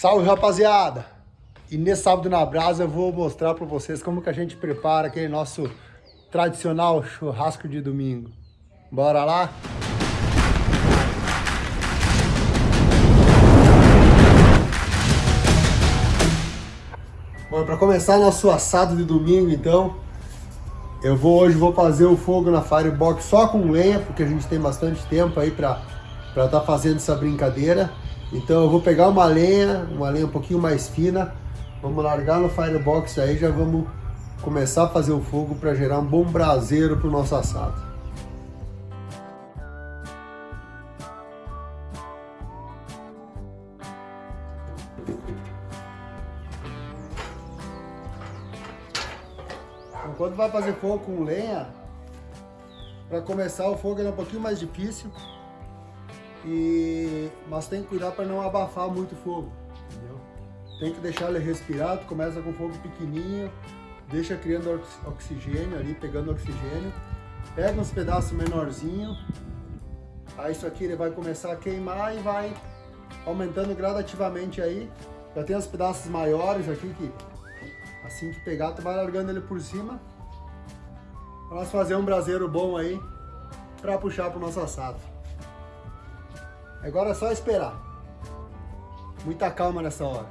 Salve rapaziada! E nesse sábado na brasa eu vou mostrar para vocês como que a gente prepara aquele nosso tradicional churrasco de domingo. Bora lá? Bom, para começar nosso assado de domingo então, eu vou hoje vou fazer o fogo na Firebox só com lenha, porque a gente tem bastante tempo aí para estar tá fazendo essa brincadeira. Então eu vou pegar uma lenha, uma lenha um pouquinho mais fina, vamos largar no firebox aí, já vamos começar a fazer o fogo para gerar um bom braseiro para o nosso assado. Quando vai fazer fogo com lenha, para começar o fogo é um pouquinho mais difícil, e, mas tem que cuidar para não abafar muito o fogo, entendeu? Tem que deixar ele respirar, tu começa com fogo pequenininho, deixa criando oxigênio ali, pegando oxigênio, pega uns pedaços menorzinhos, aí isso aqui ele vai começar a queimar e vai aumentando gradativamente aí, já tem os pedaços maiores aqui que assim que pegar tu vai largando ele por cima, para nós fazer um braseiro bom aí, para puxar para o nosso assado. Agora é só esperar. Muita calma nessa hora.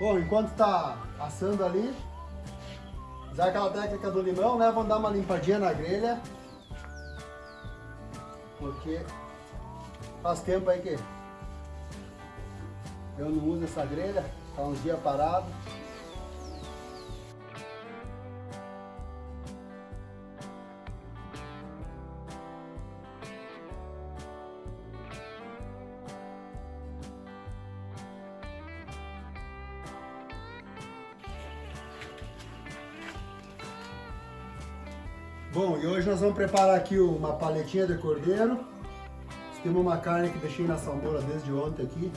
Bom, enquanto tá assando ali, usar aquela técnica do limão, né? Vamos dar uma limpadinha na grelha. Porque faz tempo aí que eu não uso essa grelha, tá uns dias parado. Bom, e hoje nós vamos preparar aqui uma paletinha de cordeiro. Temos uma carne que deixei na salmoura desde ontem aqui.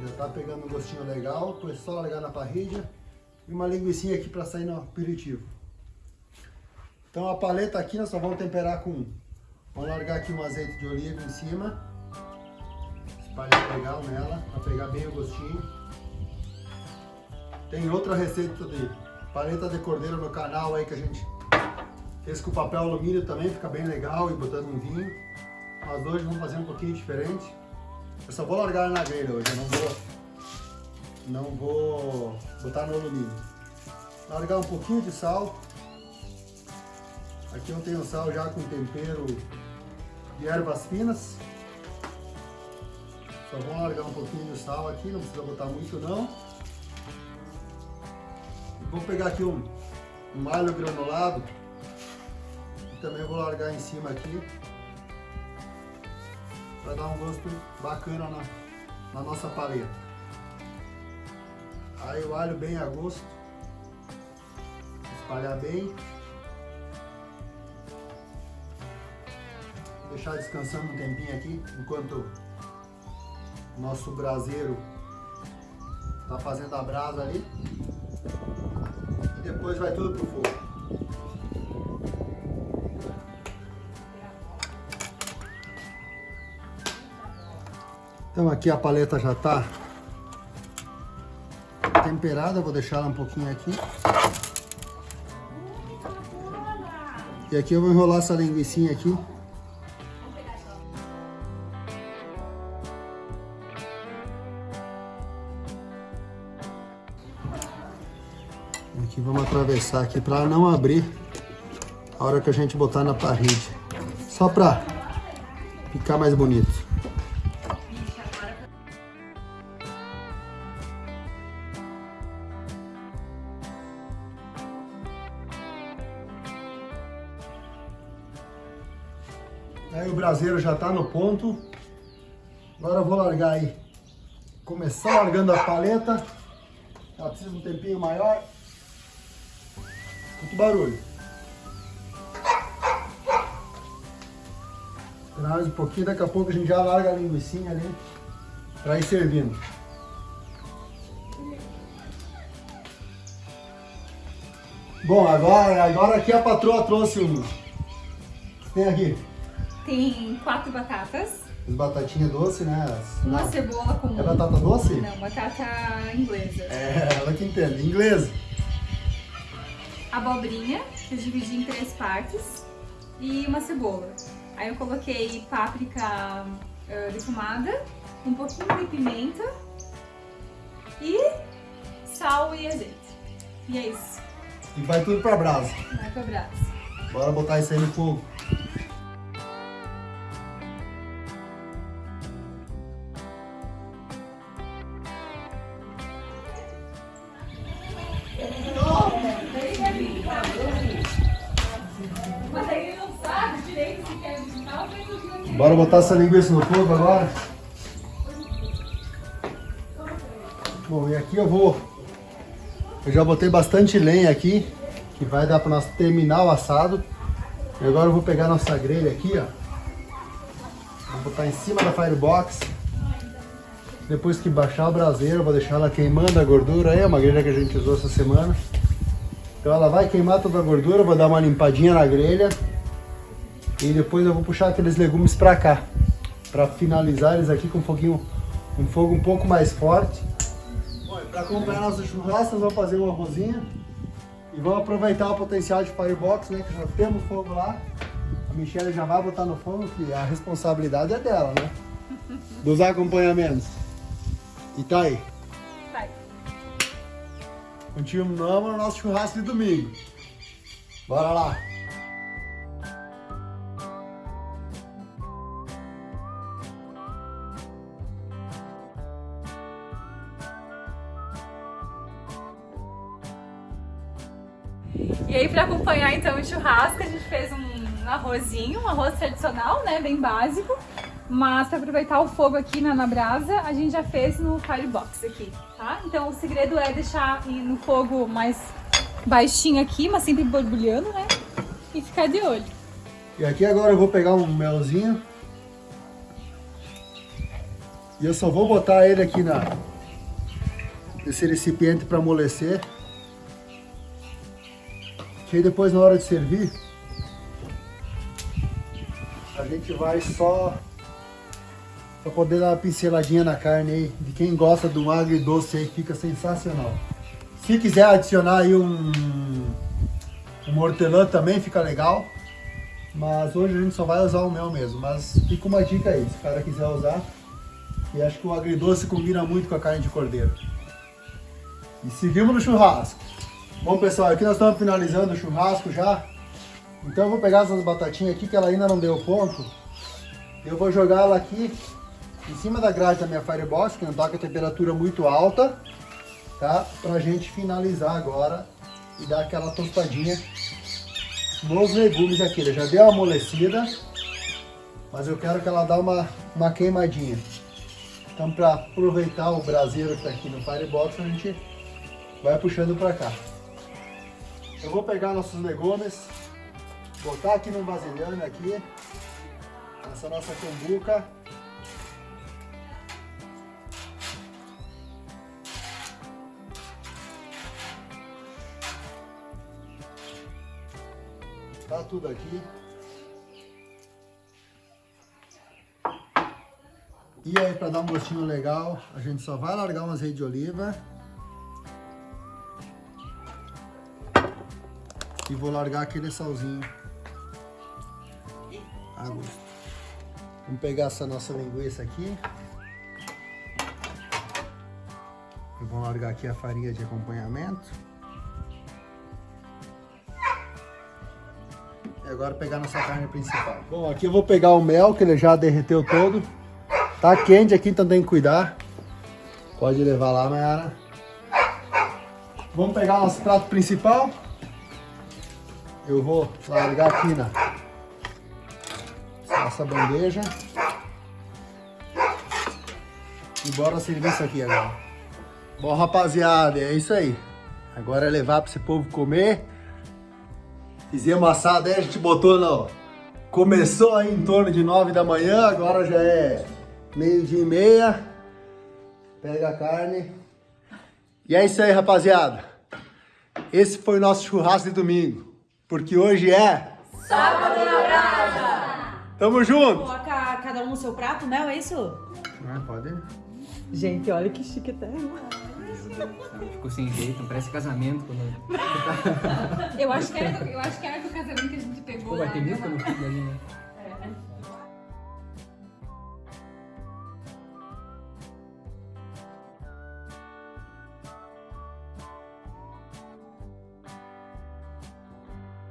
Já tá pegando um gostinho legal, depois só largar na parrilha. E uma linguiça aqui para sair no aperitivo. Então a paleta aqui nós só vamos temperar com... Vamos largar aqui um azeite de oliva em cima. Espalhar legal nela, para pegar bem o gostinho. Tem outra receita de paleta de cordeiro no canal aí que a gente esse com papel alumínio também fica bem legal e botando um vinho. Mas hoje vamos fazer um pouquinho diferente. Eu só vou largar na grelha hoje, eu não vou, não vou botar no alumínio. Largar um pouquinho de sal. Aqui eu tenho sal já com tempero de ervas finas. Só vou largar um pouquinho de sal aqui, não precisa botar muito não. Vou pegar aqui um, um alho granulado também vou largar em cima aqui para dar um gosto bacana na, na nossa paleta. Aí o alho bem a gosto, espalhar bem, deixar descansando um tempinho aqui enquanto o nosso braseiro está fazendo a brasa ali e depois vai tudo pro fogo. Então aqui a paleta já está temperada, vou deixar ela um pouquinho aqui. E aqui eu vou enrolar essa linguiça aqui. Aqui vamos atravessar aqui para não abrir a hora que a gente botar na parede. Só para ficar mais bonito. Aí o braseiro já está no ponto. Agora eu vou largar aí. Começar largando a paleta. Ela precisa de um tempinho maior. Muito barulho. mais um pouquinho, daqui a pouco a gente já larga a linguiça ali para ir servindo. Bom, agora, agora aqui a patroa trouxe um... Tem aqui? Tem quatro batatas. As batatinhas doces, né? Uma não. cebola com... É batata doce? Não, batata inglesa. É, ela que entende. Inglês. Abobrinha, que eu dividi em três partes. E uma cebola. Aí eu coloquei páprica eh, defumada, um pouquinho de pimenta e sal e azeite. E é isso. E vai tudo pra brasa. Vai pra brasa. Bora botar isso aí no fogo. Bora botar essa linguiça no fogo agora. Bom, e aqui eu vou... Eu já botei bastante lenha aqui, que vai dar para nós terminar o assado. E agora eu vou pegar nossa grelha aqui, ó. Vou botar em cima da firebox. Depois que baixar o braseiro, vou deixar ela queimando a gordura. É uma grelha que a gente usou essa semana. Então ela vai queimar toda a gordura, vou dar uma limpadinha na grelha. E depois eu vou puxar aqueles legumes pra cá. Pra finalizar eles aqui com um foguinho, um fogo um pouco mais forte. Bom, pra acompanhar nosso churrasco, nós vamos fazer um arrozinho. E vamos aproveitar o potencial de firebox, né? Que já temos fogo lá. A Michelle já vai botar no fogo, que a responsabilidade é dela, né? Dos acompanhamentos. E tá aí. Vai. Continuamos no nosso churrasco de domingo. Bora lá. E aí, pra acompanhar então o churrasco, a gente fez um arrozinho, um arroz tradicional, né? Bem básico. Mas pra aproveitar o fogo aqui na, na brasa, a gente já fez no firebox aqui, tá? Então o segredo é deixar no fogo mais baixinho aqui, mas sempre borbulhando, né? E ficar de olho. E aqui agora eu vou pegar um melzinho. E eu só vou botar ele aqui na nesse recipiente para amolecer. Que aí depois na hora de servir a gente vai só para poder dar uma pinceladinha na carne aí. De quem gosta do agridoce aí fica sensacional. Se quiser adicionar aí um um hortelã também fica legal. Mas hoje a gente só vai usar o mel mesmo. Mas fica uma dica aí, se o cara quiser usar. E acho que o agridoce combina muito com a carne de cordeiro. E seguimos no churrasco. Bom pessoal, aqui nós estamos finalizando o churrasco já. Então eu vou pegar essas batatinhas aqui que ela ainda não deu ponto. Eu vou jogar ela aqui em cima da grade da minha firebox, que não está com a temperatura muito alta. Tá? Pra gente finalizar agora e dar aquela tostadinha nos legumes aqui. Ele já deu uma amolecida, mas eu quero que ela dê uma, uma queimadinha. Então, para aproveitar o braseiro que está aqui no Firebox, a gente vai puxando para cá. Eu vou pegar nossos legumes, botar aqui no vasilhame aqui, essa nossa cumbuca. Tá tudo aqui. E aí, para dar um gostinho legal, a gente só vai largar um azeite de oliva. E vou largar aquele salzinho a gosto. Vamos pegar essa nossa linguiça aqui. Eu vou largar aqui a farinha de acompanhamento. E agora pegar nossa carne principal. Bom, aqui eu vou pegar o mel, que ele já derreteu todo. Tá quente aqui, então tem que cuidar. Pode levar lá, Mayara. Vamos pegar nosso prato principal. Eu vou largar aqui na nossa bandeja. E bora servir isso aqui agora. Bom, rapaziada, é isso aí. Agora é levar para esse povo comer. Fizemos assado aí, a gente botou no... Começou aí em torno de 9 da manhã, agora já é meio dia e meia. Pega a carne. E é isso aí, rapaziada. Esse foi o nosso churrasco de domingo. Porque hoje é... Sábado na brasa! Tamo junto! Colocar cada um no seu prato, Mel, é isso? Ah, pode. Gente, olha que chique tá. Ficou sem jeito, parece casamento. Quando... Eu acho que era do, eu acho que era do casamento que a gente pegou Pô, vai ter música no fundo ali, né?